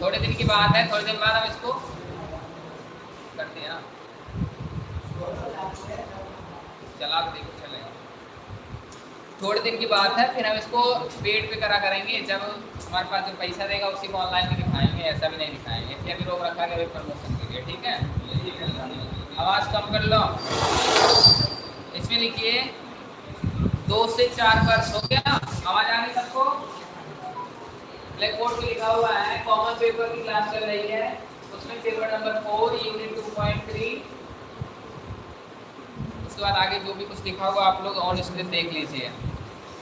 थोड़े दिन की बात है, थोड़े दिन बाद हम इसको हैं ना। चला के देखो, चलेगा। थोड़े दिन की बात है, फिर हम इसको पेड पे करा करेंगे। जब हमारे पास जो पैसा देगा, उसी को ऑनलाइन भी दिखाएँगे, ऐसा भी नहीं दिखाएँगे। इसलिए अभी रोक रखा है प्रमोशन के लिए, ठीक है? आवाज़ कम कर लो। इसमें लिखिए, दो से चार वर्ष हो गया, आवाज़ आ रही सबको? ब्लैक बोर्ड पे लिखा हुआ है कॉमन पेपर की क्लास चल रही है उसमें paper number four unit two point three उसके बाद आगे जो भी कुछ लिखा होगा आप लोग ऑन स्क्रीन देख लीजिए।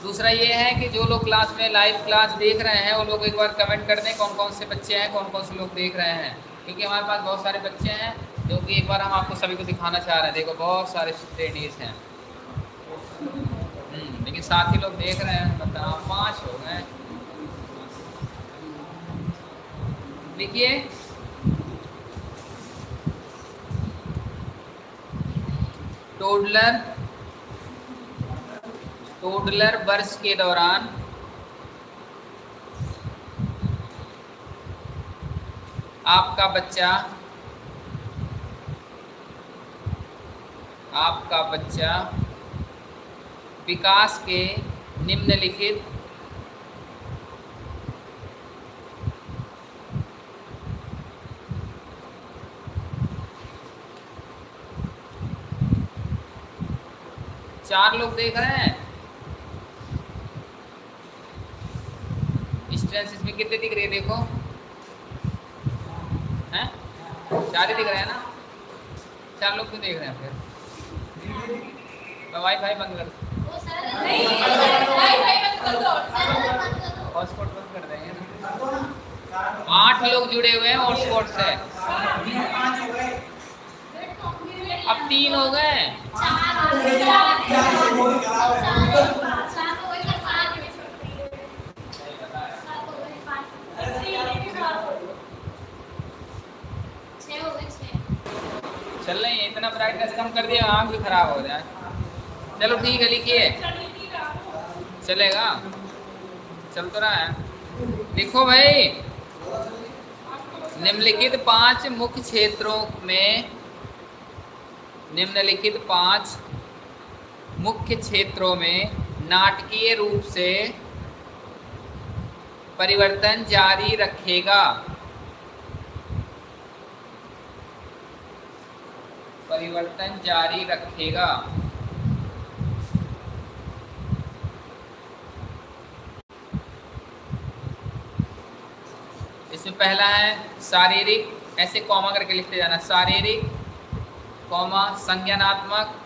दूसरा ये है कि जो लोग क्लास में लाइव क्लास देख रहे हैं वो लोग एक बार कमेंट कर दें कौन कौन से बच्चे हैं कौन कौन से लोग देख रहे हैं। क्योंकि हमारे पास बहुत सारे बच्चे हैं जो कि एक बार हम आपको सभी को दिखाना चाह रहे हैं। देखो बहुत सारे स्टडीज़ हैं। हम्म, लेकिन साथ ही लोग देख रहे हैं बताओ पाँच हो। गए देखिए। टोडलर टोडलर वर्ष के दौरान आपका बच्चा आपका बच्चा विकास के निम्नलिखित चार लोग देख रहे हैं। स्ट्रेंथ इसमें कितने दिख रहे हैं देखो। हैं? चार ही दिख रहे हैं ना? चार लोग क्यों देख रहे हैं फिर? वाई फाई बंद कर हॉटस्पॉट बंद कर देंगे। आठ लोग जुड़े हुए हैं हॉटस्पॉट से। अब तीन हो गए। चल रही है, इतना ब्राइटनेस कम कर दिया, आँख भी खराब हो जाए। चलो ठीक है, लिखिए। चलेगा। चल तो रहा है। लिखो भाई। निम्नलिखित पाँच मुख्य क्षेत्रों में, निम्नलिखित पाँच मुख्य क्षेत्रों में नाटकीय रूप से परिवर्तन जारी रखेगा। परिवर्तन जारी रखेगा। इसमें पहला है शारीरिक, ऐसे कॉमा करके लिखते जाना, शारीरिक कॉमा संज्ञानात्मक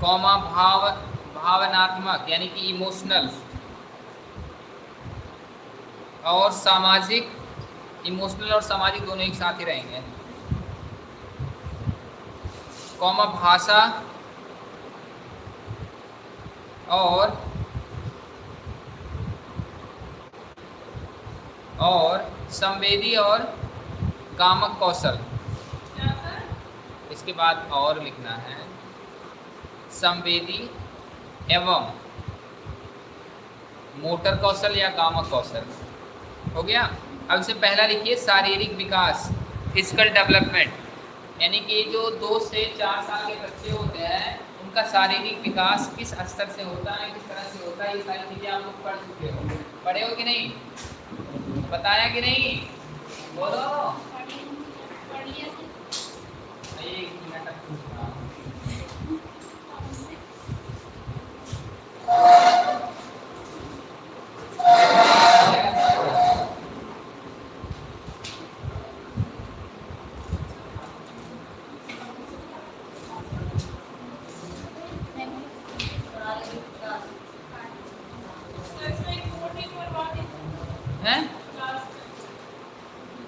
कॉमा भाव भावनात्मक यानी कि इमोशनल और सामाजिक इमोशनल और सामाजिक दोनों एक साथ ही रहेंगे। कॉमा भाषा और और संवेदी और कामक कौशल। इसके बाद और लिखना है। संवेदी एवं मोटर कौशल या कामक कौशल। हो गया? अब इसे पहला लिखिए शारीरिक विकास फ़िज़िकल डेवलपमेंट यानी कि जो दो से चार साल के बच्चे होते हैं उनका शारीरिक विकास किस स्तर से होता है किस तरह से होता है ये सारी चीज़ें आप लोग पढ़ चुके हो पढ़े हो कि नहीं? बताया कि नहीं? बोलो एक मिनट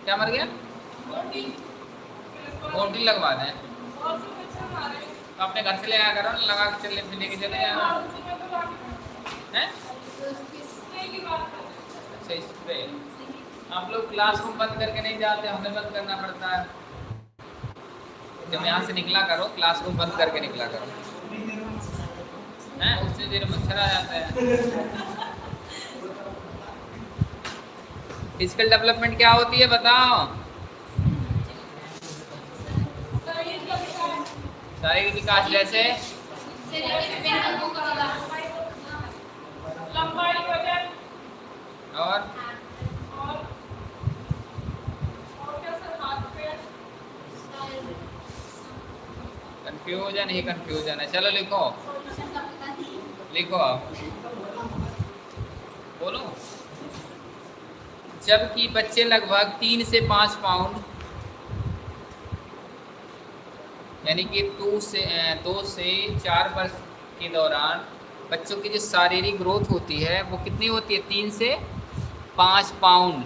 क्या मर गया? ओटी लगवा दें। अपने घर से ले आया करो, लगा के चले लेके चले जाना हैं? अच्छा स्प्रे आप लोग क्लासरूम बंद करके नहीं जाते, हमें बंद करना पड़ता है। जब यहाँ से निकला करो क्लासरूम बंद करके निकला करो। हैं? उससे देर मच्छर आ जाता है। फ़िज़िकल डेवलपमेंट क्या होती है, बताओ। शारीरिक विकास जैसे? और? कंफ्यूजन ही कंफ्यूजन है। चलो लिखो। लिखो आप। बोलो। जबकि बच्चे लगभग तीन से पाँच पाउंड यानी कि दो से दो से चार वर्ष के दौरान बच्चों की जो शारीरिक ग्रोथ होती है वो कितनी होती है? तीन से पाँच पाउंड।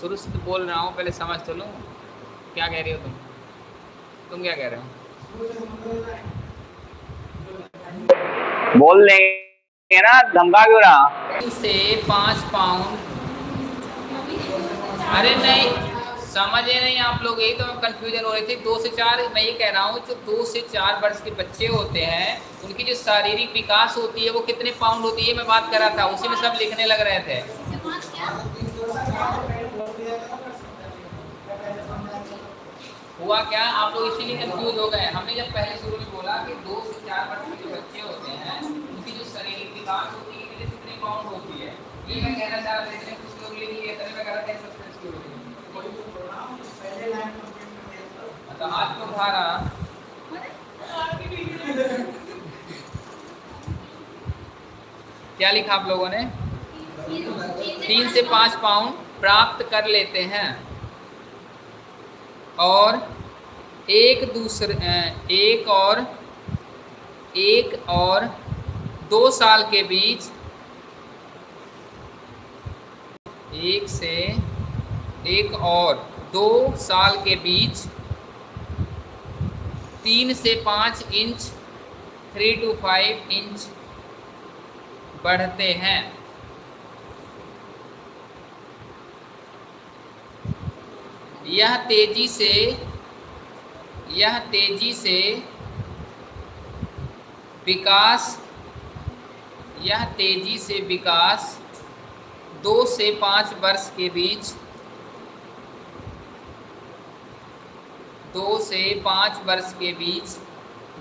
शुरू से तो बोल रहा हूँ पहले समझ तो लूँ। क्या कह रही हो तुम? तुम क्या कह रहे हो? बोल देंगे ना धमका क्यों रहा? से पाँच पाउंड। अरे नहीं समझे नहीं आप लोग, यही तो कंफ्यूजन हो रही थी। दो से चार, मैं ये कह रहा हूँ, जो दो से चार वर्ष के बच्चे होते हैं, उनकी जो शारीरिक विकास होती है, वो कितने पाउंड होती है मैं बात कर रहा था, उसी में सब लिखने लग रहे थे। हुआ क्या? आप लोग इसीलिए कंफ्यूज हो गए। हमने जब पहले शुरू में बोला कि दो से चार वर्ष के जो बच्चे होते हैं, उनकी जो शारीरिक विकास होती है, कितनी पाउंड होती है, ये मैं कहना चाह रहा था इतने कुछ लोग लिख लिए तभी मैं कह रहा था सस्पेंस की क्या लिखा आप लोगों ने? तीन से पाँच पाउंड प्राप्त कर लेते हैं। और एक दूसरे एक और एक और दो साल के बीच एक से, एक और दो साल के बीच तीन से पाँच inch three two five inch बढ़ते हैं। यह तेज़ी से, यह तेज़ी से विकास, यह तेज़ी से विकास दो से पाँच वर्ष के बीच दो से पाँच वर्ष के बीच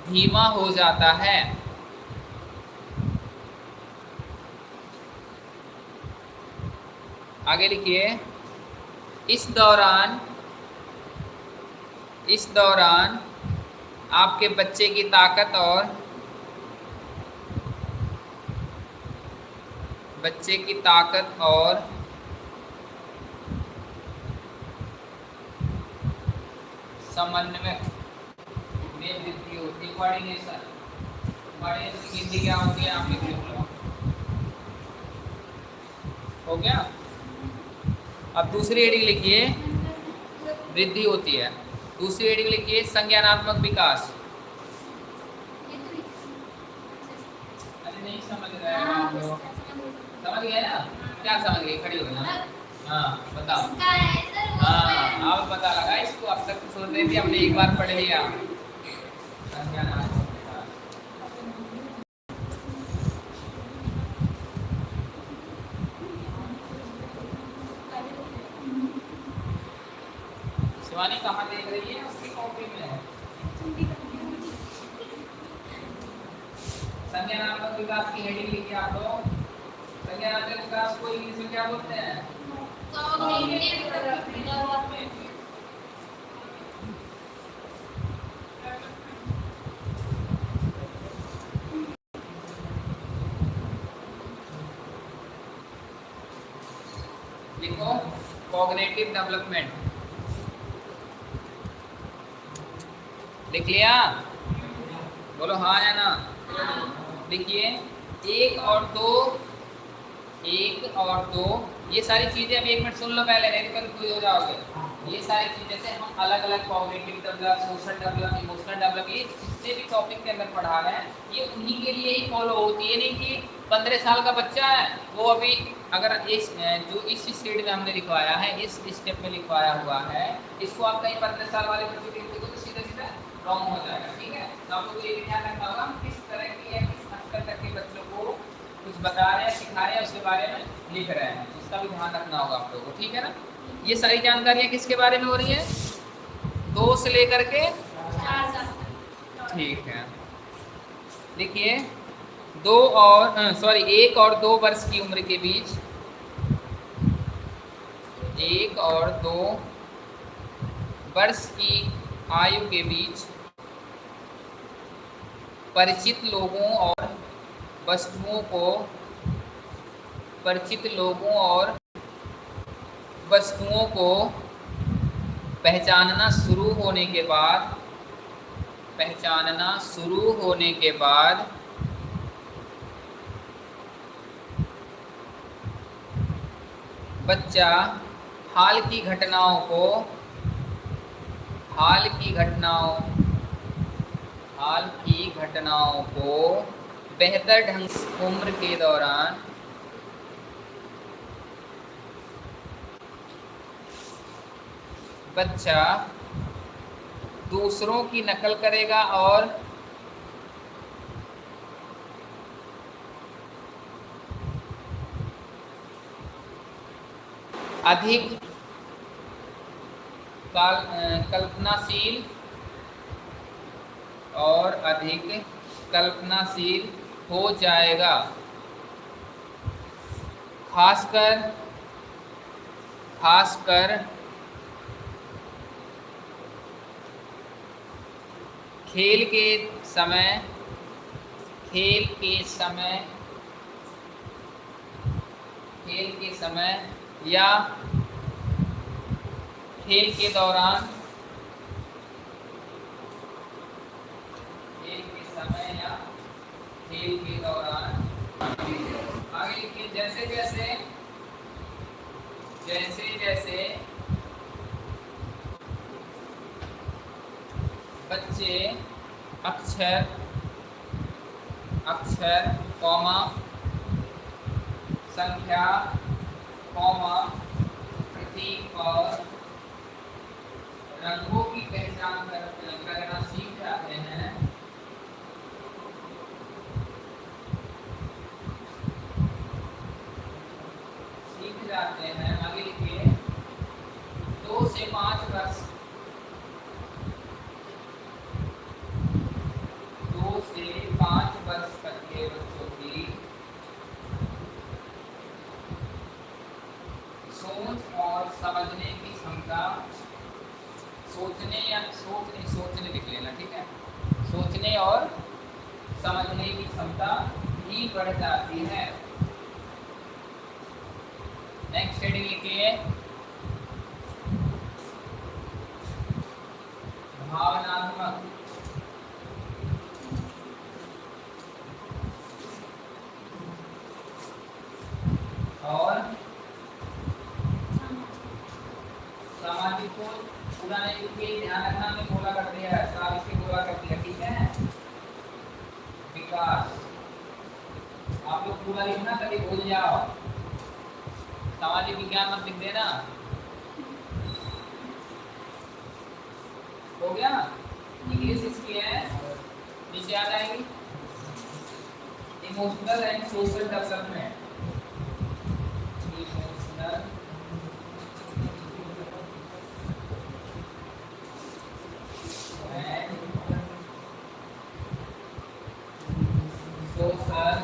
धीमा हो जाता है। आगे लिखिए। इस दौरान इस दौरान आपके बच्चे की ताकत और बच्चे की ताकत और समन्वय में वृद्धि होती है कोऑर्डिनेशन कोऑर्डिनेशन की हिंदी क्या होती है? आप लिख लो हो। गया? अब दूसरी हेडिंग लिखिए। वृद्धि होती है। दूसरी हेडिंग लिखिए, संज्ञानात्मक विकास। अरे नहीं समझ रहे हैं समझ गए ना? क्या समझ गए? खड़ी हो ना? हाँ बताओ। हाँ पता लगा इसको अब तक तो सोच रही थी हमने एक बार पढ़ लिया शिवानी कहाँ देख रही है? उसकी कॉपी में है। संज्ञानात्मक विकास की हेडिंग लिखिए आप लोग संज्ञानात्मक विकास को इंग्लिश में क्या बोलते हैं? कॉग्निटिव डेवलपमेंट लिख लिया? बोलो हाँ या ना? देखिए, एक और दो, एक और दो ये सारी चीज़ें अभी एक मिनट सुन लो पहले, नहीं तो कंफ्यूज हो जाओगे। ये सारी चीज़ें से हम अलग अलग cognitive develop social develop emotional develop ये जितने भी टॉपिक के अंदर पढ़ा रहे हैं, ये उन्हीं के लिए ही फॉलो होती है। नहीं कि पंद्रह साल का बच्चा है, वो अभी अगर इस जो इस स्टेट में हमने लिखवाया है, इस स्टेप में लिखवाया हुआ है, इसको आप कहीं पंद्रह साल वाले बच्चे को देखो तो सीधा सीधा रॉन्ग हो जाएगा, ठीक है? तो आपको ये ध्यान रखना होगा, किस तरह की या किस स्तर तक के बच्चों को कुछ बता रहे हैं, सिखा रहे हैं, उसके बारे में लिख रहे हैं। उसका भी ध्यान रखना होगा आप लोगों को, ठीक है ना? ये सारी जानकारियाँ किसके बारे में हो रही है? दो से लेकर के? ठीक है। देखिए, दो और सॉरी एक और दो वर्ष की उम्र के बीच, एक और दो वर्ष की आयु के बीच परिचित लोगों और वस्तुओं को परिचित लोगों और वस्तुओं को पहचानना शुरू होने के बाद, पहचानना शुरू होने के बाद, बच्चा हाल की घटनाओं को, हाल की घटनाओं, हाल की घटनाओं को बेहतर ढंग उम्र के दौरान बच्चा दूसरों की नकल करेगा और अधिक कल्पनाशील और अधिक कल्पनाशील हो जाएगा। खासकर खासकर खेल के समय, खेल के समय, खेल के समय या खेल के दौरान, खेल के समय या खेल के दौरान। आगे लिखिए जैसे जैसे जैसे जैसे बच्चे अक्षर अक्षर कौमा संख्या कौमा प्रतीक और रंगों की पहचान कर, करना सीख जाते हैं सीख जाते हैं आगे लिखिए दो से पाँच वर्ष दो से पाँच वर्ष तक के बच्चों की सोच और समझने की क्षमता सोचने या सोच नहीं सोचने लिख लेना ठीक है सोचने और समझने की क्षमता भी बढ़ जाती है। नेक्स्ट हेडिंग लिखिए भावनात्मक। और सामाजिक को पूरा नहीं ध्यान रखना हमने बोला कर दिया है साबित के बोला कर दिया ठीक है विकास आप लोग पूरा लिखना कभी भूल जाओ। सामाजिक विज्ञान मत लिख देना। हो गया? इंग्लिश इसकी है। नीचे आ जाएगी। Emotional and social development emotional social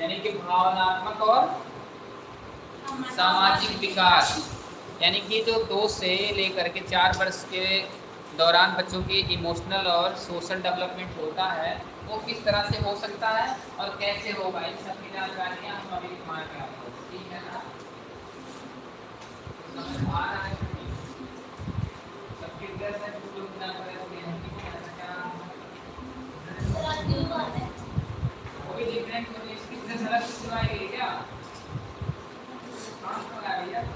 यानी कि भावनात्मक और सामाजिक विकास यानी कि जो दो से लेकर के चार वर्ष के दौरान बच्चों की इमोशनल और सोशल डेवलपमेंट होता है, वो किस तरह से हो सकता है और कैसे होगा? इन सब की जानकारियाँ हम अभी ठीक है ना? क्या?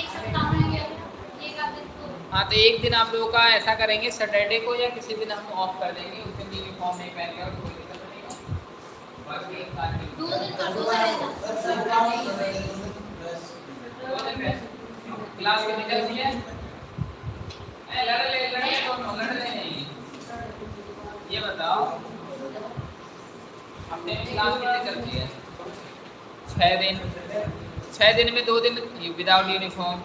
तो तो एक दिन आप लोगों का ऐसा करेंगे सैटरडे को या किसी दिन हम ऑफ़ कर देंगे उस दिन यूनिफॉर्म नहीं पहन तो कोई कर दिन में क्लास कितनी चलती लड़ ले लड़े लड़ ले नहीं। ये बताओ में क्लास कितनी चलती है छः दिन। छः दिन में दो दिन विदाउट यूनिफॉर्म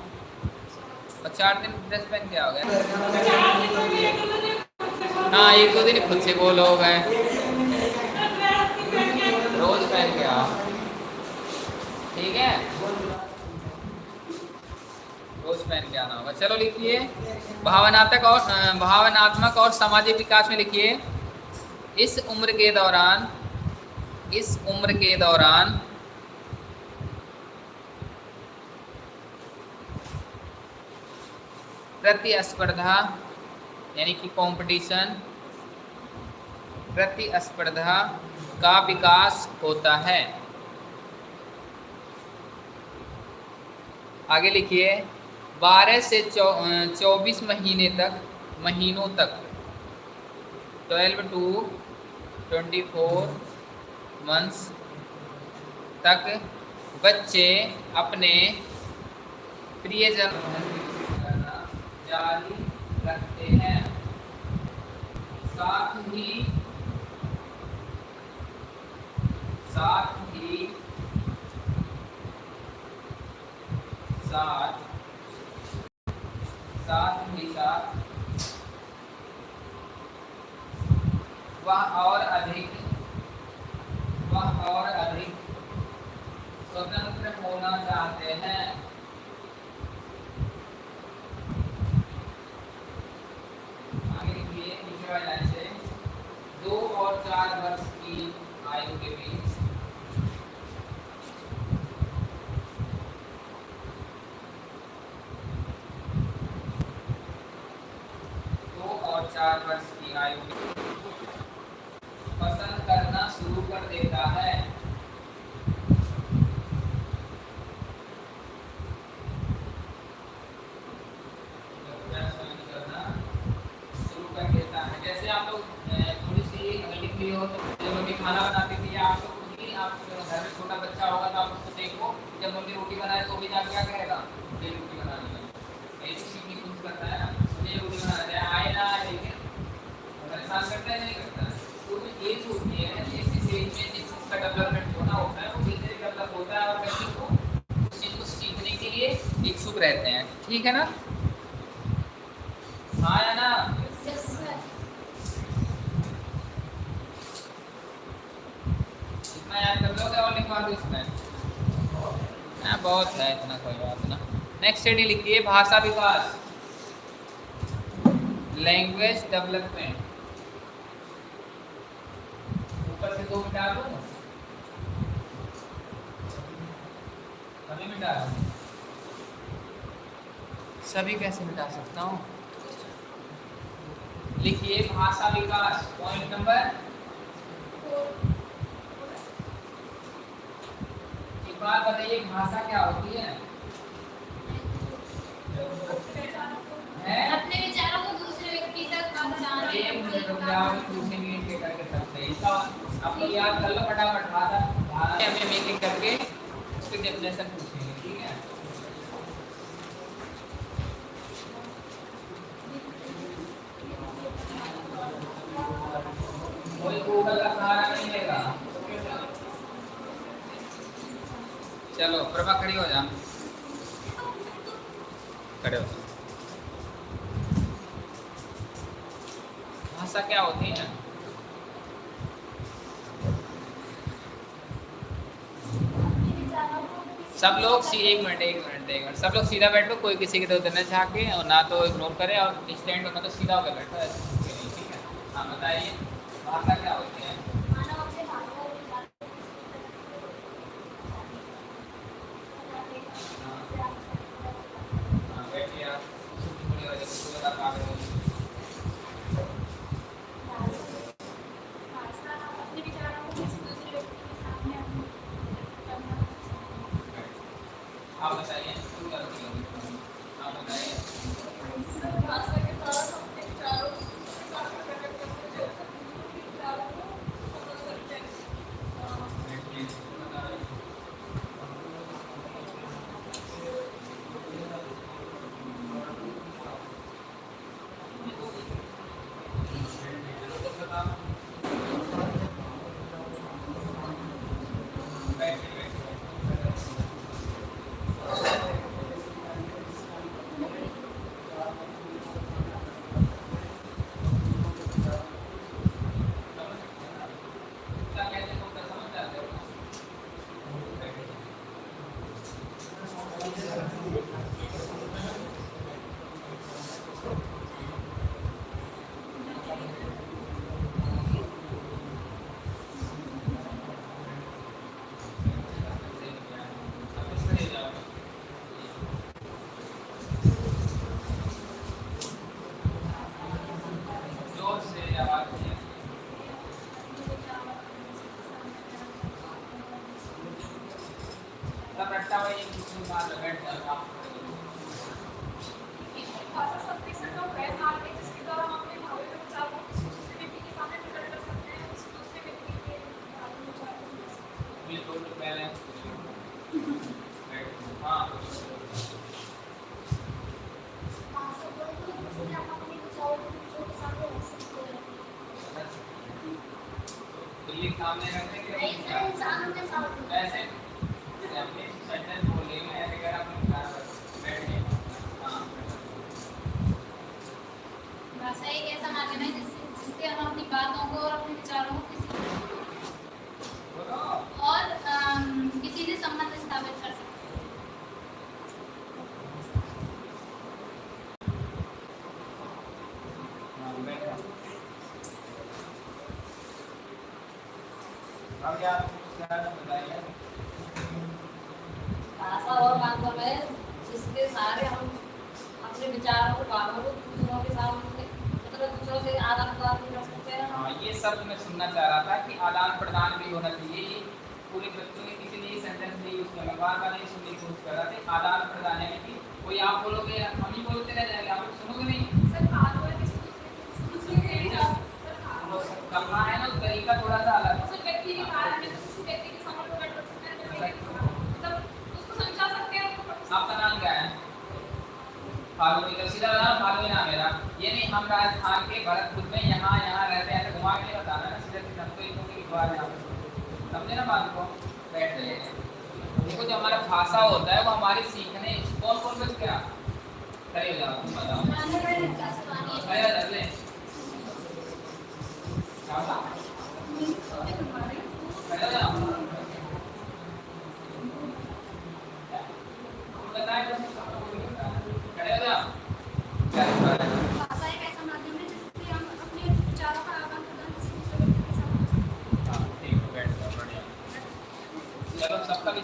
और चार दिन ड्रेस पहन के आओगे? हाँ एक दो दिन खुद से बोलो हो। गए रोज पहन के आओ। ठीक है? रोज पहन के आना होगा। चलो लिखिए। भावनात्मक और भावनात्मक और सामाजिक विकास में लिखिए। इस उम्र के दौरान, इस उम्र के दौरान प्रतिस्पर्धा यानी कि कंपटीशन प्रतिस्पर्धा का विकास होता है। आगे लिखिए 12 से चौबीस महीने तक, महीनों तक 12 टू 24 मंथ्स तक बच्चे अपने प्रियजन जारी रखते हैं। साथ ही साथ ही, साथ साथ ही, साथ। वह और अधिक, वह और अधिक स्वतंत्र होना चाहते हैं आगे लिखिए लाइसेंस दो और चार वर्ष की आयु के बीच। दो और चार वर्ष की आयु पसंद करना शुरू कर देता है पसंद करना शुरू कर देता है जैसे आप लोग अ, थोड़ी सी अगर लिख ली हो तो मम्मी खाना बनाती थी या आप लोग खुद आप घर में छोटा बच्चा होगा तो आप उसको देखो। जब मम्मी रोटी बनाए तो भी जाके क्या कहेगा ये रोटी बनानी है ऐसी सीखने की करता है। मुझे रोटी बनाना है आए ना लेकिन परेशान करता है, नहीं करता है। तो एज होती है जिस एज में जिस चीज़ डेवलपमेंट होना होता है, वो धीरे धीरे डेवलप होता है और बच्चे को उस चीज़ को सीखने के लिए इच्छुक रहते हैं। ठीक है ना हाँ या ना यस सर इतना याद कर लोगे और लिखवा दो इसमें हाँ बहुत है इतना कोई बात ना नेक्स्ट स्टडी लिखिए भाषा विकास। लैंग्वेज डेवलपमेंट ऊपर से दो मिटा दो। सभी कैसे मिटा सकता हूँ? लिखिए भाषा विकास। पॉइंट नंबर एक बात बताइए, भाषा क्या होती हैं? अपने विचारों को दूसरे व्यक्ति तक पहुँचाने एक मिनट रुक जाओ दूसरे मिनट के करके सकते हैं इसका आप लोग याद कर लो फटाफट भाषा हमें एक करके उसके डेफिनेशन पूछेंगे ठीक है? कोई गूगल का सहारा नहीं लेगा। चलो प्रभा खड़ी हो जा खड़े हो जा भाषा क्या होती है सब लोग एक मिनट एक मिनट एक मिनट। सब लोग सीधा बैठ लो कोई किसी के तरफ़ न झाके और ना तो इग्नोर करे और स्टैंड होना तो सीधा होकर बैठो। है हाँ बताइए। भाषा क्या होती सामने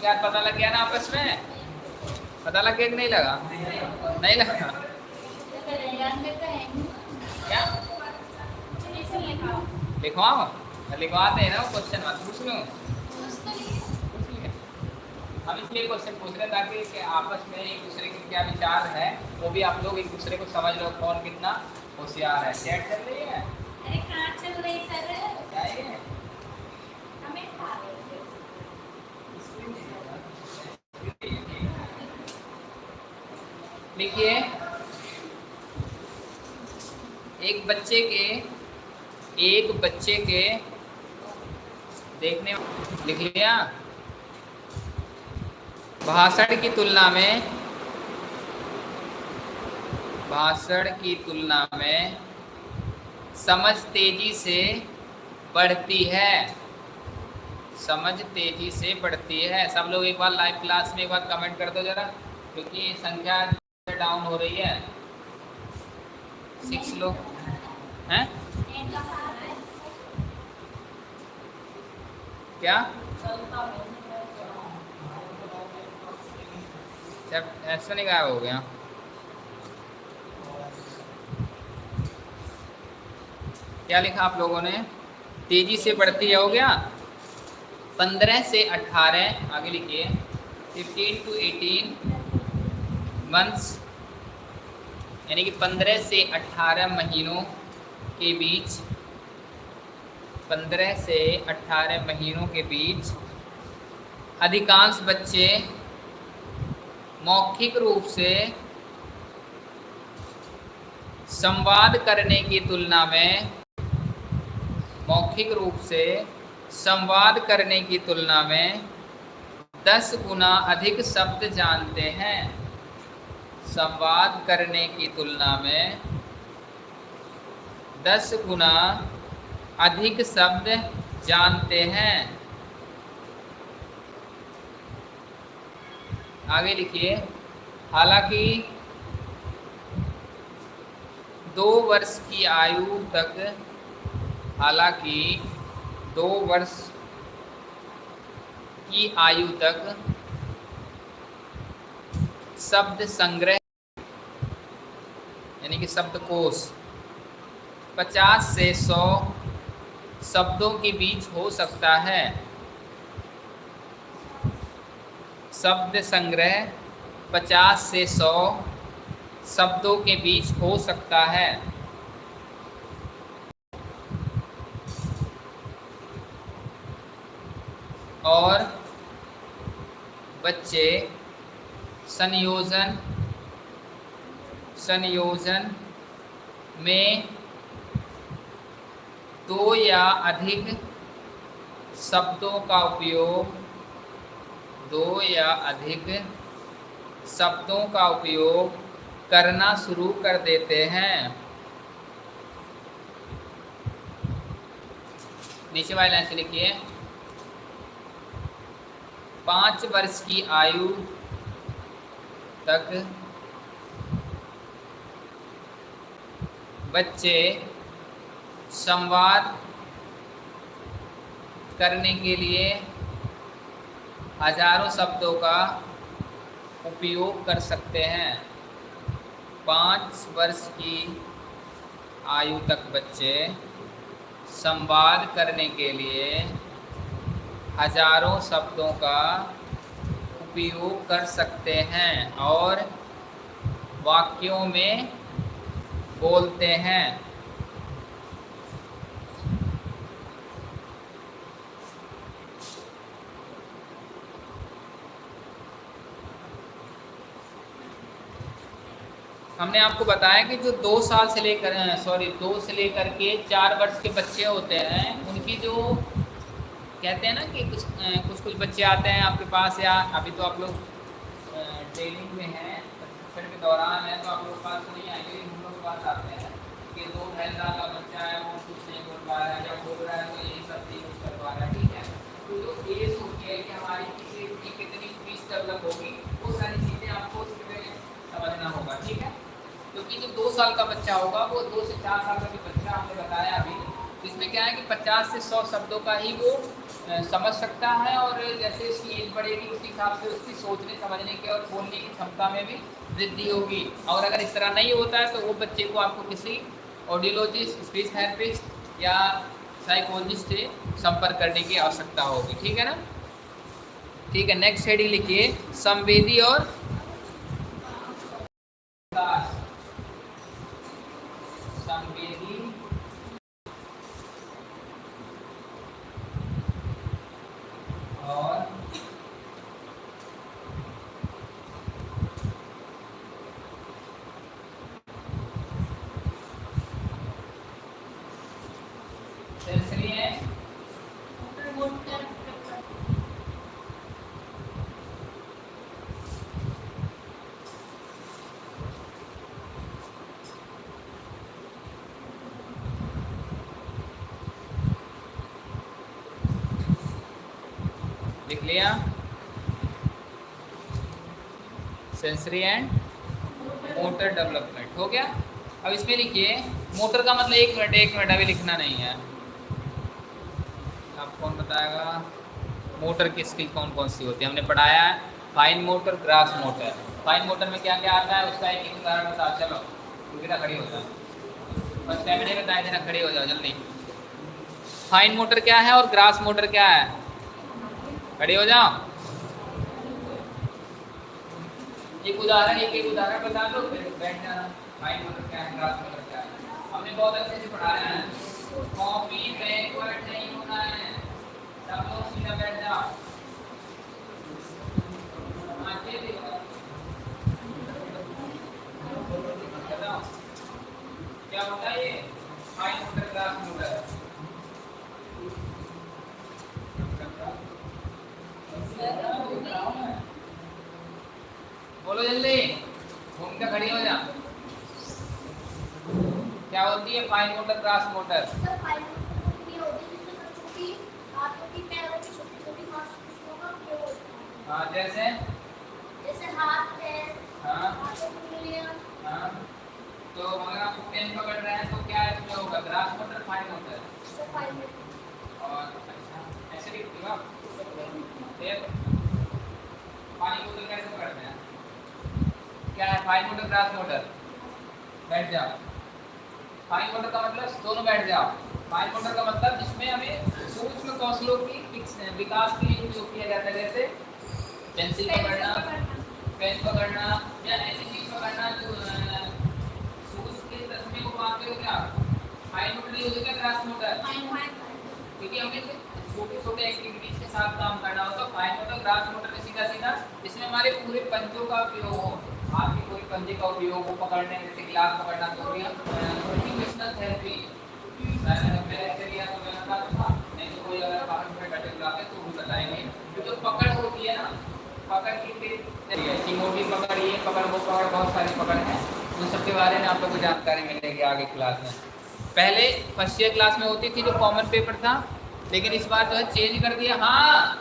क्या पता लग गया ना आपस में? पता लग गया कि नहीं लगा? नहीं लगा? क्या? लिखवाओ। लिखवाते हैं ना क्वेश्चन मत पूछ लो। हम इसलिए क्वेश्चन पूछ रहे ताकि कि आपस में एक दूसरे के क्या विचार है वो भी आप लोग एक दूसरे को समझ लो कौन कितना होशियार है। चैट चल रही है? अरे कहाँ चल रही सर क्या है? देखिए, एक बच्चे के, एक बच्चे के देखने लिख लिया। भाषण की तुलना में, भाषण की तुलना में समझ तेज़ी से बढ़ती है। समझ तेज़ी से बढ़ती है। सब लोग एक बार लाइव क्लास में एक बार कमेंट कर दो जरा क्योंकि संख्या डाउन हो रही है। सिक्स लोग हैं? क्या? ऐसा नहीं गायब हो गया। क्या लिखा आप लोगों ने? तेज़ी से बढ़ती है हो गया? पंद्रह से अट्ठारह आगे लिखिए फिफ्टीन टू एटीन मंथ्स यानी कि पंद्रह से अट्ठारह महीनों के बीच, पंद्रह से अट्ठारह महीनों के बीच अधिकांश बच्चे मौखिक रूप से संवाद करने की तुलना में मौखिक रूप से संवाद करने की तुलना में दस गुना अधिक शब्द जानते हैं। संवाद करने की तुलना में दस गुना अधिक शब्द जानते हैं। आगे लिखिए, हालाँकि दो वर्ष की आयु तक, हालाँकि दो वर्ष की आयु तक शब्द संग्रह, यानी कि शब्दकोश 50 से 100 शब्दों के बीच हो सकता है। शब्द संग्रह 50 से 100 शब्दों के बीच हो सकता है। और बच्चे संयोजन संयोजन में दो या अधिक शब्दों का उपयोग, दो या अधिक शब्दों का उपयोग करना शुरू कर देते हैं। नीचे वाले लाइन से लिखिए। पाँच वर्ष की आयु तक बच्चे संवाद करने के लिए हज़ारों शब्दों का उपयोग कर सकते हैं। पाँच वर्ष की आयु तक बच्चे संवाद करने के लिए हज़ारों शब्दों का उपयोग कर सकते हैं और वाक्यों में बोलते हैं। हमने आपको बताया कि जो दो साल से लेकर, सॉरी, दो से लेकर के चार वर्ष के बच्चे होते हैं, उनकी जो कहते हैं ना कि कुछ कुछ कुछ बच्चे आते हैं आपके पास या अभी तो आप लोग ट्रेनिंग में हैं प्रशिक्षण के दौरान है तो आप लोग पास नहीं आएँगे हम लोग पास आते हैं कि दो ढाई साल का बच्चा है, वो कुछ नहीं बोल पा रहा है या बोल रहा है तो यही सब चीज़ कुछ कर पा रहा है, ठीक है? तो जो एज होती है कि हमारी किसी की कितनी फ़ीस डेवलप होगी, वो सारी चीज़ें आपको उसमें समझना होगा, ठीक है? क्योंकि जो दो साल का बच्चा होगा, वो दो से चार साल का भी बच्चा आपने बताया अभी इसमें क्या है कि 50 से 100 शब्दों का ही वो समझ सकता है और जैसे इसकी एज बढ़ेगी, उसी हिसाब से उसकी सोचने, समझने के और बोलने की क्षमता में भी वृद्धि होगी। और अगर इस तरह नहीं होता है तो वो बच्चे को आपको किसी ऑडियोलॉजिस्ट स्पीच थेरेपिस्ट या साइकोलॉजिस्ट से संपर्क करने की आवश्यकता होगी। ठीक है ना? ठीक है नेक्स्ट हेडिंग लिखिए, संवेदी और संवेदी और सेंसरी लिख लिया। सेंसरी एंड मोटर डेवलपमेंट हो गया? अब इसमें लिखिए मोटर का मतलब एक मिनट एक मिनट, अभी लिखना नहीं है। आप कौन बताएगा? मोटर की स्किल कौन कौन सी होती है? हमने पढ़ाया है fine motor gross motor fine motor में क्या क्या आता है, उसका एक उदाहरण बता चलो। क्योंकि खड़ी हो जाओ। बस कैमरे में बताए देना खड़ी हो जाओ, जल्दी। फाइन मोटर क्या है और ग्रास मोटर क्या है? खड़ी हो जाओ। एक उदाहरण, एक एक उदाहरण बता दो, फिर बैठ जाना मतलब क्या है क्लास मतलब क्या है। हमने बहुत अच्छे से पढ़ाया है। कॉपी बैकवर्ड नहीं होना है। सब लोग सीधा बैठ जाओ। क्या होता है ये? मतलब क्लास मोटर बोलो जल्दी। घूम के खड़ी हो जा। क्या होती है? Fine motor gross motor? है जैसे जैसे? हाथ पैर हाँ। उंगलियाँ हाँ तो अगर आप पेन पकड़ रहे हैं तो क्या इसमें होगा? Gross motor fine motor? और अच्छा ऐसे पानी बोतल कैसे पकड़ते हैं क्या है फाइन मोटर क्रास मोटर बैठ जाओ फाइन मोटर का मतलब दोनों बैठ जाओ फाइन मोटर का मतलब जिसमें हमें सूक्ष्म कौशलों की विकास के लिए उपयोग किया जाता है जैसे पेंसिल पकड़ना पेन पकड़ना या ऐसी चीज़ पकड़ना जो सूज के तस्मे को मारते हो क्या फाइन मोटर नहीं होती क्या क्रास मोटर क्योंकि हमें छोटे छोटे एक्टिविटीज़ के साथ काम करना होता है फाइन मोटर ग्रास मोटर में सीधा। सीधा इसमें हमारे पूरे पंजों का उपयोग हो। हाथ के पूरे पंजे का उपयोग हो पकड़ने, जैसे गिलास पकड़ना तो थेरेपी मैंने तो मैंने कहा था नहीं तो कोई अगर कटे लाते तो भी बताएँगे। तो पकड़ होती है ना, पकड़ की पकड़ ये पकड़, वो पकड़, बहुत सारी पकड़ है। उन सबके बारे में आप लोग को जानकारी मिलेगी आगे क्लास में। पहले फ़र्स्ट ईयर क्लास में होती थी जो कॉमन पेपर था लेकिन इस बार जो है चेंज कर दिया। हाँ।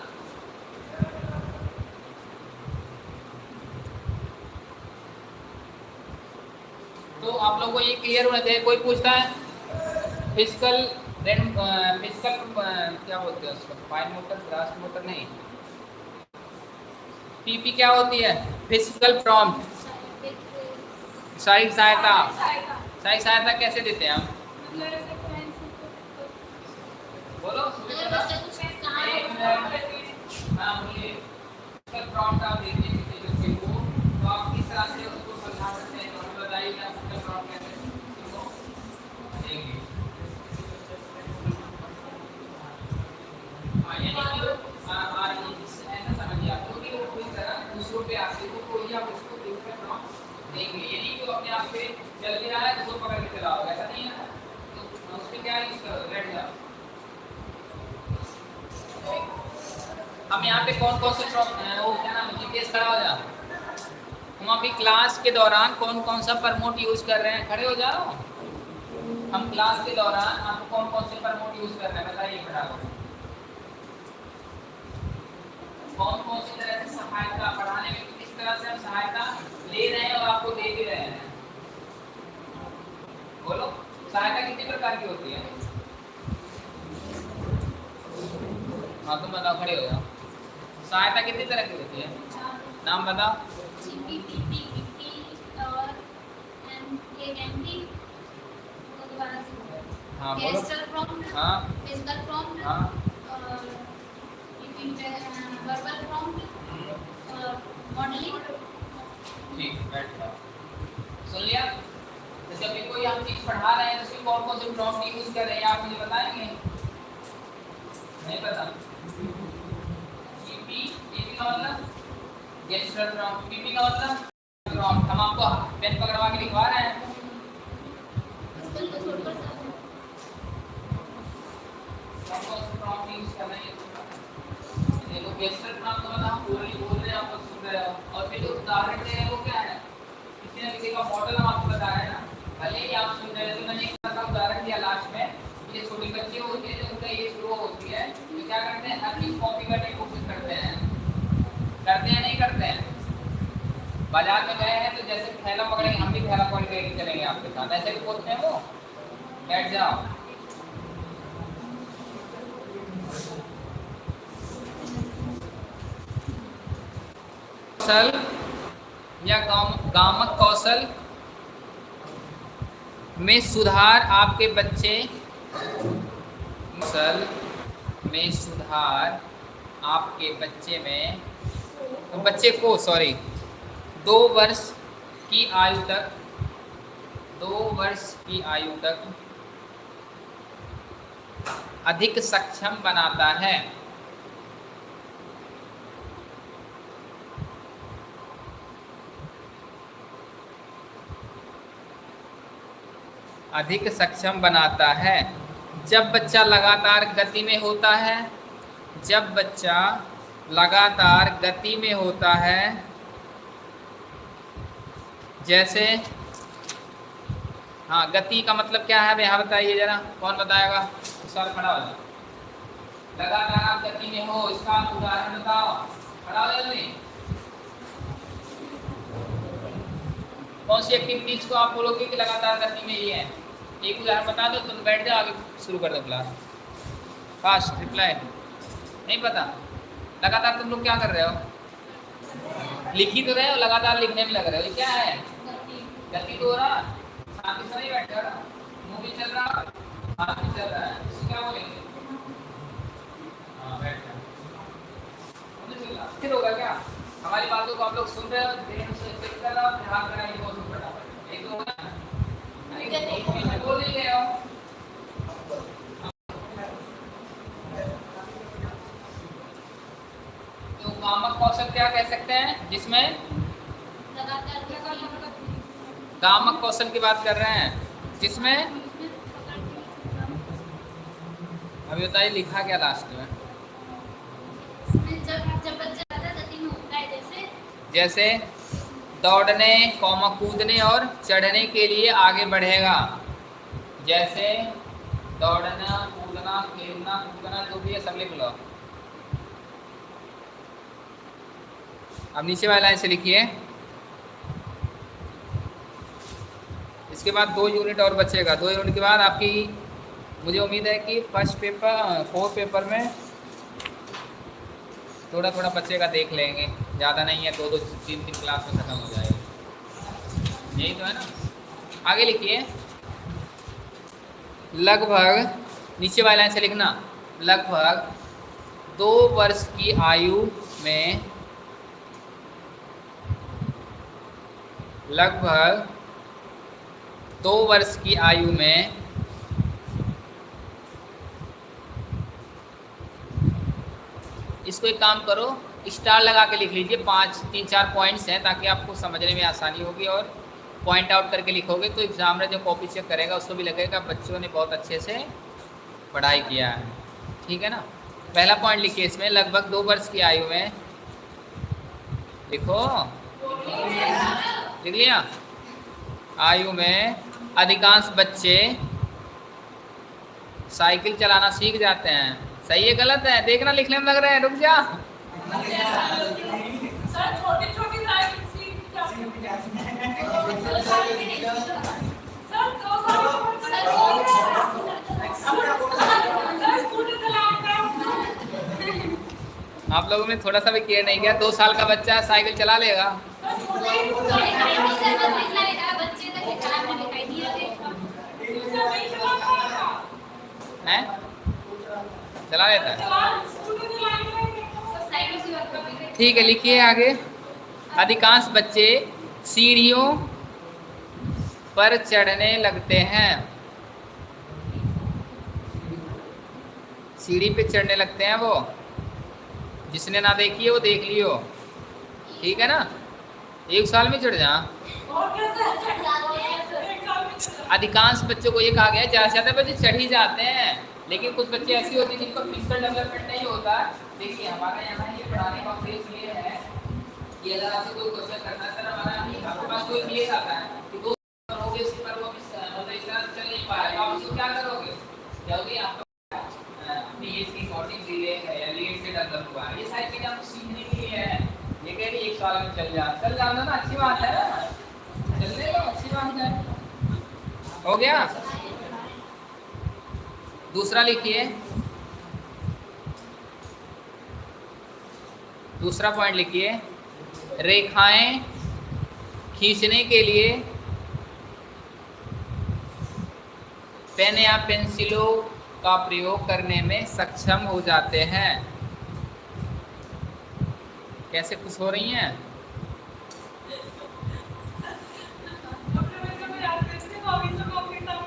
तो आप लोगों को ये क्लियर होना चाहिए कोई पूछता है? फ़िज़िकल देन फ़िज़िकल क्या बोलते हैं उसको? फाइन मोटर ग्रास मोटर नहीं। पीपी क्या होती है? फ़िज़िकल प्रॉम्प्ट शारीरिक सहायता। शारीरिक सहायता। कैसे देते हैं हम बोलो मैं मिनट हाँ बोलिए फ़िज़िकल प्रॉम्प्ट आप देखिए को तो आप किस तरह से उसको समझा सकते हैं तो बताइए कि आप फ़िज़िकल प्रॉम्प्ट कैसे उसको देंगे हाँ यानी कि हाँ हाँ ये जिस- ऐसा समझिए आप क्योंकि वो पूरी तरह दूसरों पे आते हो तो ही आप उसको फ़िज़िकल प्रॉम्प्ट देंगे ये नहीं कि वो अपने आप पे चल भी रहा है तो उसको पकड़ के चलाओ ऐसा नहीं है ना तो उस पे क्या यूज़ करो बैठ जाओ हम यहाँ पे कौन कौन से वो, क्या नाम है जीपीएस खड़ा हो जा। हम अभी क्लास के दौरान कौन कौन सा प्रमोट यूज़ कर रहे हैं? खड़े हो जाओ हम क्लास के दौरान आप कौन कौन से प्रमोट यूज़ कर रहे हैं? बताइए फटाफट। कौन कौन सी तरह से सहायता, पढ़ाने में किस तरह से हम सहायता ले रहे हैं और आपको दे भी रहे हैं? बोलो, सहायता कितनी प्रकार की होती है? हाँ तुम बताओ, खड़े हो जाओ। सहायता कितनी तरह की होती है? नाम बताओ। हाँ बोलो। हाँ। हाँ। मॉडलिंग ठीक बैठ जाओ। सुन लिया? जैसे अभी कोई हम चीज़ पढ़ा रहे हैं तो उसमें कौन कौन से प्रॉम्प्ट यूज़ कर रहे हैं आप मुझे बताएँगे? नहीं पता। पीपी का मतलब गेस्टर प्रॉम्प्ट पीपी का मतलब? हम आपको पेन पकड़वा के लिखवा रहे हैं। है गेस्टर प्रॉम्प्ट मतलब हम बोल बोल रहे हैं आप लोग सुन रहे हो। और फिर जो उदाहरण दे रहे हैं वो क्या है? किसी न किसी का मॉडल हम आपको बता रहे हैं ना। भले ही आप सुन रहे हो तो मैंने एक तरह का उदाहरण दिया लास्ट में। ये छोटी बच्ची होती है, जो उनका एज ग्रो होती है। तो क्या करते हैं? हर चीज़ कॉपी करने हैं करते हैं, नहीं करते हैं? बाज़ार में गए हैं तो जैसे थैला पकड़ेंगे, हम भी थैला पकड़ के चलेंगे आपके साथ। ऐसे भी बोलते हैं वो? बैठ जाओ। कौशल, या गाम, गामक कौशल में सुधार आपके बच्चे, कौशल में सुधार आपके बच्चे में बच्चे को सॉरी दो वर्ष की आयु तक, दो वर्ष की आयु तक अधिक सक्षम बनाता है। अधिक सक्षम बनाता है। जब बच्चा लगातार गति में होता है, जब बच्चा लगातार गति में होता है। जैसे हाँ गति का मतलब क्या है? भैया बताइए जरा, कौन बताएगा? सर, खड़ा हो जाओ। लगातार आप गति में हो, इसका उदाहरण बताओ। खड़ा हो जल्दी कौन सी एक्टिविटीज़ को आप बोलोगे कि लगातार गति में ही है? एक उदाहरण बता दो, तुम बैठ जाओ, आगे शुरू कर दो क्लास फास्ट रिप्लाई नहीं पता? लगातार तुम लोग क्या कर रहे हो? लिख ही तो रहे हो लगातार लिखने में लग रहे हो। ये क्या है? गति तो हो रहा। शांति से नहीं बैठे हो मुँह भी चल रहा भी चल रहा है। इसको क्या बोलेंगे? हाँ बैठ जाओ मुँह चल रहा फिर होगा क्या? हमारी बातों को आप लोग सुन रहे हो ध्यान से चेक कर रहे हो ध्यान कराइए बहुत फटाफट एक तो होगा नहीं, एक बोल ही रहे हो। तो कौशल क्या कह सकते हैं? जिसमें कामक कौशल की बात कर रहे हैं। जिसमें अभी बताइए लिखा क्या लास्ट में? जैसे दौड़ने कौमा कूदने और चढ़ने के लिए आगे बढ़ेगा। जैसे दौड़ना कूदना खेलना कूदना जो भी है सब लिख लो। अब नीचे वाली लाइन से लिखिए। इसके बाद दो यूनिट और बचेगा। दो यूनिट के बाद आपकी, मुझे उम्मीद है कि फ़र्स्ट पेपर फोर्थ पेपर में थोड़ा थोड़ा बच्चेगा देख लेंगे। ज़्यादा नहीं है दो दो तीन तीन क्लास में ख़त्म हो जाएगा। यही तो है ना। आगे लिखिए। लगभग, नीचे वाली लाइन से लिखना, लगभग दो वर्ष की आयु में लगभग दो वर्ष की आयु में इसको एक काम करो स्टार लगा के लिख लीजिए, पाँच, तीन, चार पॉइंट्स हैं ताकि आपको समझने में आसानी होगी और पॉइंट आउट करके लिखोगे तो एग्जामिनर जो कॉपी चेक करेगा, उसको भी लगेगा, बच्चों ने बहुत अच्छे से पढ़ाई किया है। ठीक है ना? पहला पॉइंट लिखिए इसमें, लगभग दो वर्ष की आयु में, लिखो। लिख लिया? आयु में अधिकांश बच्चे साइकिल चलाना सीख जाते हैं। सही है, गलत है? देखना लिखने में लग रहा है, रुक जा। आप लोगों ने थोड़ा सा भी केयर नहीं किया, दो साल का बच्चा साइकिल चला लेगा। चला लेता है। ठीक है, लिखिए आगे। अधिकांश बच्चे सीढ़ियों पर चढ़ने लगते हैं। सीढ़ी पे चढ़ने लगते हैं वो। जिसने ना देखी है, वो देख लियो। ठीक है ना? एक साल में चढ़ जा। अधिकांश बच्चों को ये कहा गया ज़्यादा से ज़्यादा बच्चे चढ़ ही जाते हैं। लेकिन कुछ बच्चे ऐसे होते हैं जिनको फ़िज़िकल डेवलपमेंट नहीं होता। देखिए, हमारे यहाँ ये पढ़ाने का उद्देश्य ये है कि अगर आपसे कोई क्वेश्चन करना सर हमारा आपके पास कोई केस आता है। कि दो करोगे इसके पर वो इस- तरह चल नहीं पा तो आप उसको क्या करोगे? जल्दी आप अपनी एज की अकॉर्डिंग डिले है साल में चल जा। चल जाना ना, अच्छी बात है। चलने दो, अच्छी बात है। हो गया? दूसरा लिखिए। दूसरा पॉइंट लिखिए। रेखाएँ खींचने के लिए पेन या पेंसिलों का प्रयोग करने में सक्षम हो जाते हैं। कैसे खुश हो रही हैं?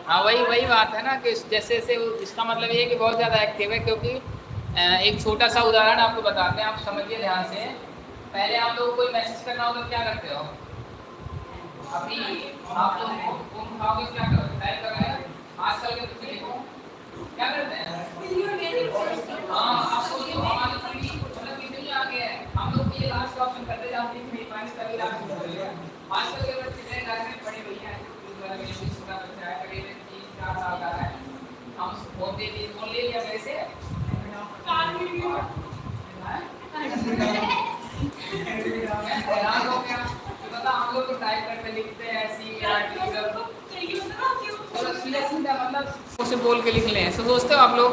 हाँ वही वही बात है ना कि जैसे जैसे इसका मतलब ये है कि बहुत ज़्यादा एक्टिव है क्योंकि एक छोटा सा उदाहरण आपको बताते हैं आप समझिए ध्यान से। पहले आप लोग कोई मैसेज करना हो तो क्या करते हो? अभी आप लोग फ़ोन उठाओगे क्या करो टाइप कर रहे हैं आजकल के बच्चे देखो। क्या करते हैं? हाँ आप सोचो हमारे करते जाते हैं मेरे घर में हैं वाले मेरे भी छोटा बच्चा है करीब तीन चार साल का है। हम फ़ोन ले लिया मेरे से। बता हम लोग तो टाइप करते, लिखते हैं ऐसी सीधा मतलब उसे बोल के लिख लें। तो सोचते हो आप लोग?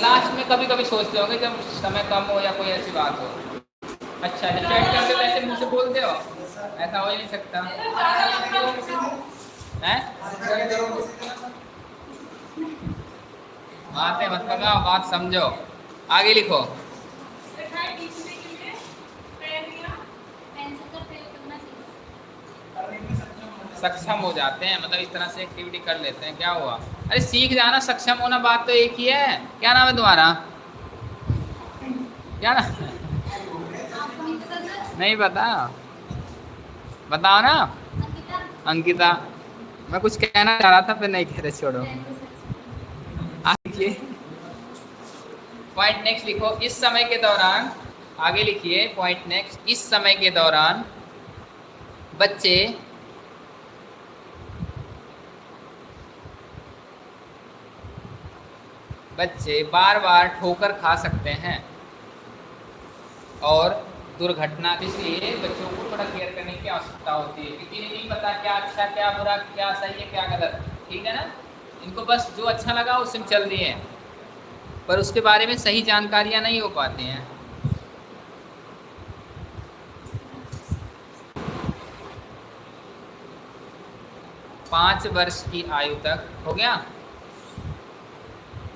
लास्ट में कभी कभी सोचते होंगे जब समय कम हो या कोई ऐसी बात हो। अच्छा चैट करते तो ऐसे बोलते हो? ऐसा हो ही नहीं सकता। हैं? बातें मत पकाओ बात समझो। आगे लिखो। सक्षम हो जाते हैं मतलब इस तरह से एक्टिविटी कर लेते हैं। क्या हुआ? अरे सीख जाना, सक्षम होना बात तो एक ही है। क्या नाम है तुम्हारा? क्या ना आपको नहीं पता सर नहीं पता बताओ ना। अंकिता। अंकिता मैं कुछ कहना चाह रहा था फिर नहीं कह रहे छोड़ो। आगे पॉइंट नेक्स्ट लिखो। इस समय के दौरान आगे लिखिए। पॉइंट नेक्स्ट इस समय के दौरान बच्चे बच्चे बार बार ठोकर खा सकते हैं। और दुर्घटना इसलिए बच्चों को थोड़ा केयर करने की आवश्यकता होती है। क्योंकि नहीं पता क्या अच्छा क्या बुरा, क्या सही है, क्या गलत। ठीक है ना? इनको बस जो अच्छा लगा उसे में चल दिए। पर उसके बारे में सही जानकारियाँ नहीं हो पाती हैं। पाँच वर्ष की आयु तक, हो गया?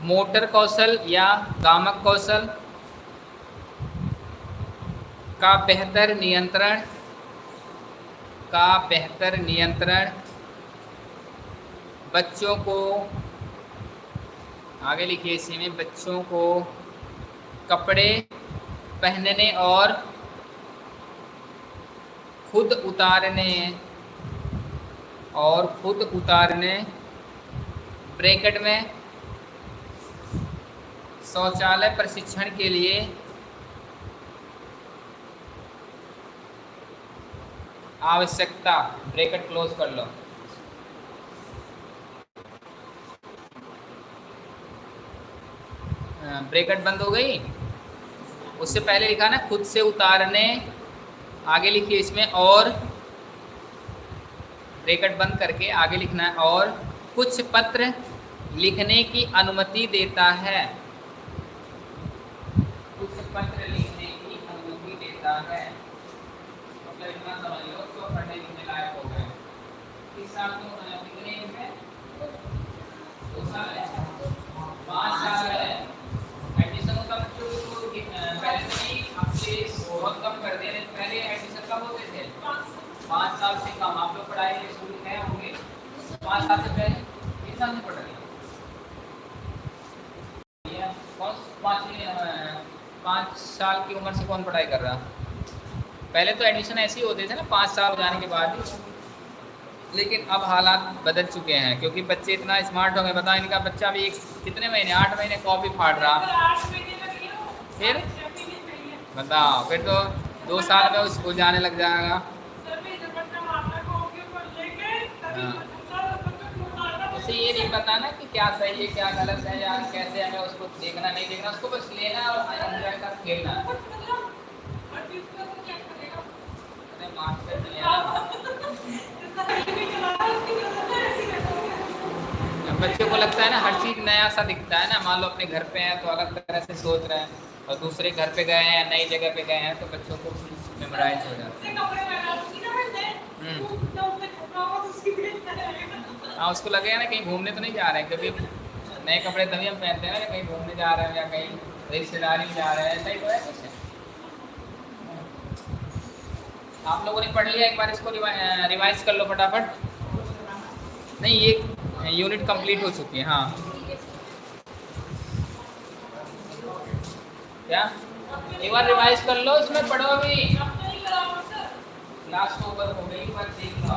मोटर कौशल या गामक कौशल? का बेहतर नियंत्रण, का बेहतर नियंत्रण। बच्चों को, आगे लिखिए इसी में, बच्चों को कपड़े पहनने और खुद उतारने और खुद उतारने। ब्रैकेट में शौचालय प्रशिक्षण के लिए आवश्यकता ब्रैकेट क्लोज कर लो। ब्रैकेट बंद हो गई? उससे पहले लिखा ना, खुद से उतारने, आगे लिखिए इसमें, और ब्रैकेट बंद करके आगे लिखना है, और कुछ पत्र लिखने की अनुमति देता है। कुछ पत्र लिखने की अनुमति देता है। के स्कूल गए होंगे। पाँच साल से पहले किस साल से पढ़ रहे हैं। कौन पाँचवीं अ, पाँच साल की उम्र से कौन पढ़ाई कर रहा? पहले तो एडमिशन ऐसे ही होते थे ना पाँच साल हो जाने के बाद ही। लेकिन अब हालात बदल चुके हैं क्योंकि बच्चे इतना स्मार्ट हो गए बताओ इनका बच्चा भी एक कितने महीने आठ महीने कॉपी फाड़ रहा। फिर? बताओ फिर तो दो साल में वो स्कूल जाने लग जाएगा। उसे ये नहीं पता ना कि क्या सही है क्या गलत है या कैसे हमें उसको देखना नहीं देखना उसको बस लेना और एंजॉय कर खेलना। अरे बच्चों को लगता है ना हर चीज़ नया सा दिखता है ना मान लो अपने घर पे हैं तो अलग तरह से सोच रहे हैं और दूसरे घर पे गए हैं या नई जगह पे गए हैं तो बच्चों को मेमोराइज हो जाता है। हाँ उसको लगेगा ना कहीं घूमने तो नहीं जा रहे हैं, क्योंकि नए कपड़े तभी हम पहनते हैं ना कहीं घूमने जा रहे हैं या कहीं रिश्तेदारी में जा रहे हैं, ऐसा ही तो है कुछ। आप लोगों ने पढ़ लिया, एक बार इसको रिवाइज कर लो फटाफट। नहीं, ये यूनिट कंप्लीट हो चुकी है हाँ। क्या? एक बार रिवाइज कर लो, इसमें पढ़ो अभी। क्लास तो ओवर हो गई पर देख लो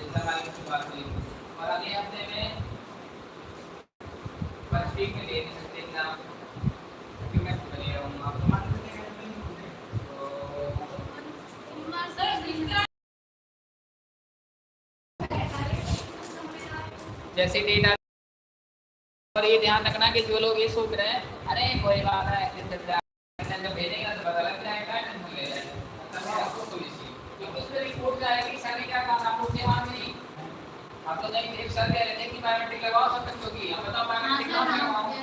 की बात और अगले हफ़्ते में फ़र्स्ट वीक में सकते जैसे डेट और ये ध्यान रखना कि जो लोग ये सोच रहे हैं, अरे कोई बात है तो पता लग जाएगा टेंशन ले जाएगा मतलब है आपको कोई इश्यू क्योंकि उसमें रिपोर्ट जाएगी सारी क्या काम आपको ध्यान नहीं सर कह रहे थे कि बायोमेट्रिक लगाओ सब बच्चों की। हम बताओ बायोमेट्रिक हाँ लगाओ रहे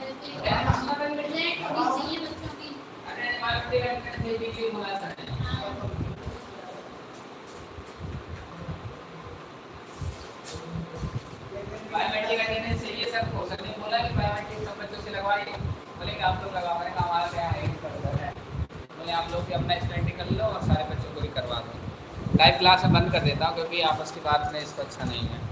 चाहिए बच्चों की। अरे बायोमेट्रिक के लिए बोला हाँ बायोमेट्रिक अटेंडेंस चाहिए सर? को सर ने बोला कि बायोमेट्रिक सब बच्चों से लगवाइए। बोले कि आप लोग मैंने कहा हमारा क्या है? है बोले आप लोग भी अपना स्टडी कर लो और सारे बच्चों को भी करवा दो। लाइव क्लास मैं बंद कर देता हूँ क्योंकि आपस की बात में इसको अच्छा नहीं है।